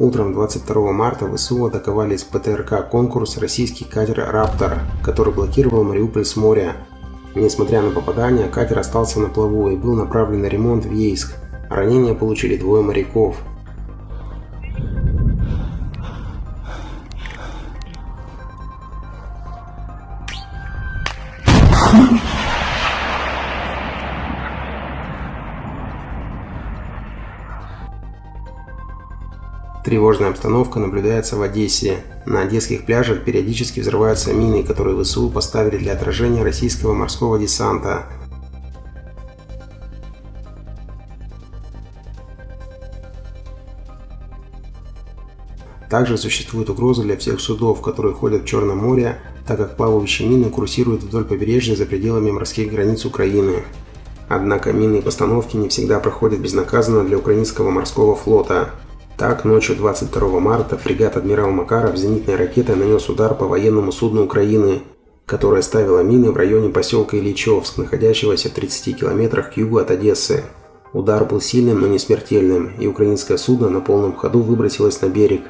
Утром 22 марта ВСУ атаковали из ПТРК «Конкурс» российский катер «Раптор», который блокировал Мариуполь с моря. Несмотря на попадание, катер остался на плаву и был направлен на ремонт в Ейск. Ранения получили двое моряков. Тревожная обстановка наблюдается в Одессе. На одесских пляжах периодически взрываются мины, которые ВСУ поставили для отражения российского морского десанта. Также существует угроза для всех судов, которые ходят в Черном море, так как плавающие мины курсируют вдоль побережья за пределами морских границ Украины. Однако минные постановки не всегда проходят безнаказанно для украинского морского флота. Так, ночью 22 марта фрегат «Адмирал Макаров» зенитной ракетой нанес удар по военному судну Украины, которое ставило мины в районе поселка Ильичевск, находящегося в 30 километрах к югу от Одессы. Удар был сильным, но не смертельным, и украинское судно на полном ходу выбросилось на берег,